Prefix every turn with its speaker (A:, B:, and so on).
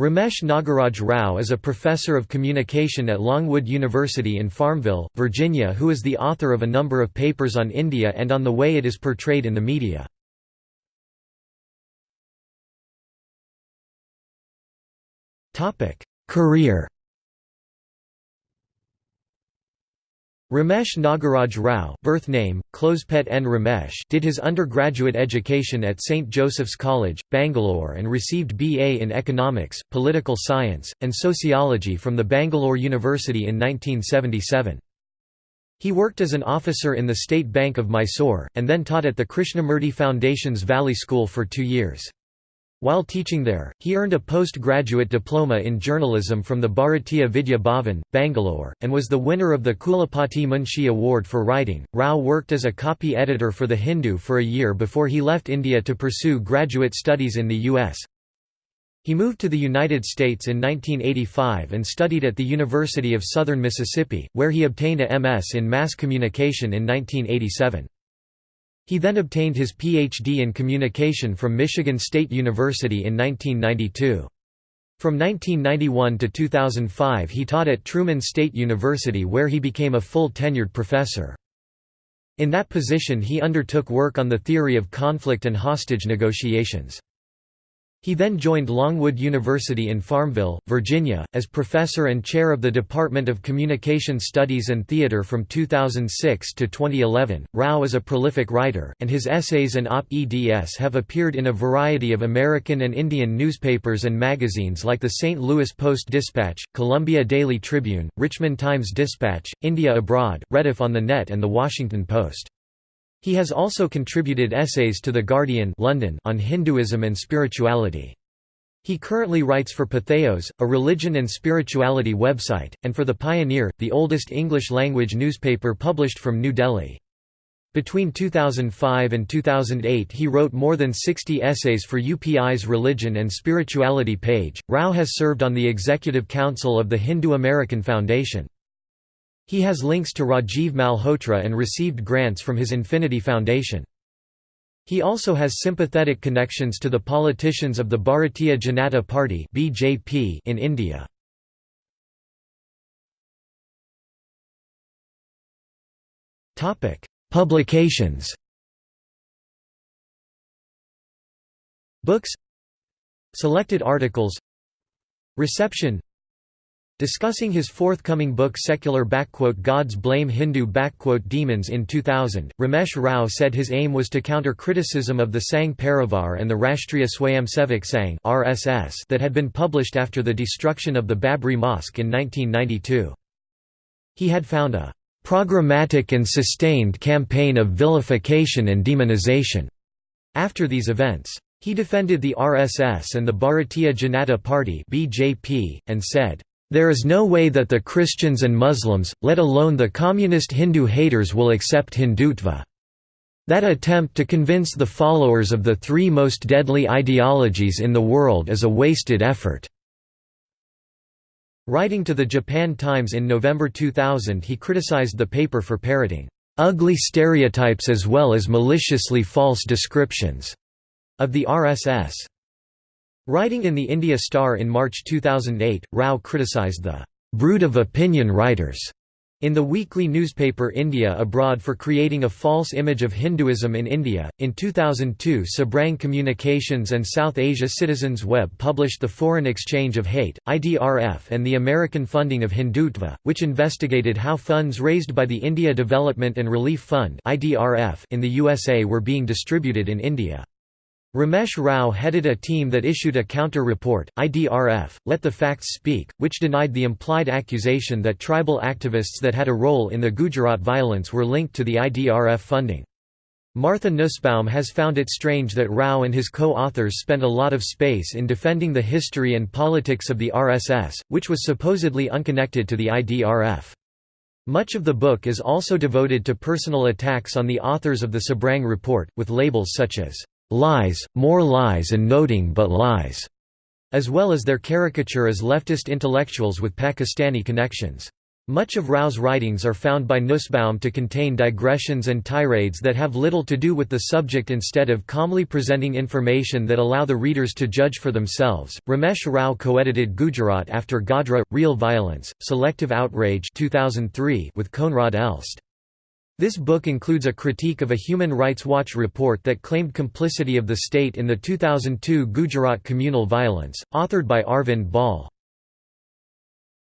A: Ramesh Nagaraj Rao is a professor of communication at Longwood University in Farmville, Virginia who is the author of a number of papers on India and on the way it is portrayed in the media. Career Ramesh Nagaraj Rao birth name, Closepet N. Ramesh did his undergraduate education at St. Joseph's College, Bangalore and received BA in Economics, Political Science, and Sociology from the Bangalore University in 1977. He worked as an officer in the State Bank of Mysore, and then taught at the Krishnamurti Foundation's Valley School for two years. While teaching there, he earned a postgraduate diploma in journalism from the Bharatiya Vidya Bhavan, Bangalore, and was the winner of the Kulapati Munshi Award for Writing. Rao worked as a copy editor for The Hindu for a year before he left India to pursue graduate studies in the U.S. He moved to the United States in 1985 and studied at the University of Southern Mississippi, where he obtained a MS in Mass Communication in 1987. He then obtained his Ph.D. in communication from Michigan State University in 1992. From 1991 to 2005 he taught at Truman State University where he became a full tenured professor. In that position he undertook work on the theory of conflict and hostage negotiations. He then joined Longwood University in Farmville, Virginia, as professor and chair of the Department of Communication Studies and Theater from 2006 to 2011. Rao is a prolific writer, and his essays and op-eds have appeared in a variety of American and Indian newspapers and magazines like the St. Louis Post-Dispatch, Columbia Daily Tribune, Richmond Times-Dispatch, India Abroad, Rediff on the Net and The Washington Post. He has also contributed essays to The Guardian London on Hinduism and spirituality. He currently writes for Patheos, a religion and spirituality website, and for The Pioneer, the oldest English-language newspaper published from New Delhi. Between 2005 and 2008 he wrote more than 60 essays for UPI's Religion and Spirituality page. Rao has served on the Executive Council of the Hindu American Foundation. He has links to Rajiv Malhotra and received grants from his Infinity Foundation. He also has sympathetic connections to the politicians of the Bharatiya Janata Party (BJP) in India. Topic: Publications. Books. Selected articles. Reception Discussing his forthcoming book Secular Gods Blame Hindu Demons in 2000, Ramesh Rao said his aim was to counter criticism of the Sangh Parivar and the Rashtriya Swayamsevak Sangh (RSS) that had been published after the destruction of the Babri Mosque in 1992. He had found a programmatic and sustained campaign of vilification and demonization after these events. He defended the RSS and the Bharatiya Janata Party (BJP) and said there is no way that the Christians and Muslims, let alone the communist Hindu haters will accept Hindutva. That attempt to convince the followers of the three most deadly ideologies in the world is a wasted effort." Writing to the Japan Times in November 2000 he criticized the paper for parroting, "...ugly stereotypes as well as maliciously false descriptions," of the RSS. Writing in the India Star in March 2008, Rao criticized the brood of opinion writers in the weekly newspaper India Abroad for creating a false image of Hinduism in India. In 2002, Sabrang Communications and South Asia Citizens Web published The Foreign Exchange of Hate, IDRF, and the American Funding of Hindutva, which investigated how funds raised by the India Development and Relief Fund in the USA were being distributed in India. Ramesh Rao headed a team that issued a counter-report, IDRF, Let the Facts Speak, which denied the implied accusation that tribal activists that had a role in the Gujarat violence were linked to the IDRF funding. Martha Nussbaum has found it strange that Rao and his co-authors spent a lot of space in defending the history and politics of the RSS, which was supposedly unconnected to the IDRF. Much of the book is also devoted to personal attacks on the authors of the Sabrang report, with labels such as lies, more lies and noting but lies, as well as their caricature as leftist intellectuals with Pakistani connections. Much of Rao's writings are found by Nussbaum to contain digressions and tirades that have little to do with the subject instead of calmly presenting information that allow the readers to judge for themselves. Ramesh Rao co-edited Gujarat after Godhra, Real Violence, Selective Outrage 2003 with Koenraad Elst. This book includes a critique of a Human Rights Watch report that claimed complicity of the state in the 2002 Gujarat communal violence, authored by Arvind Bal.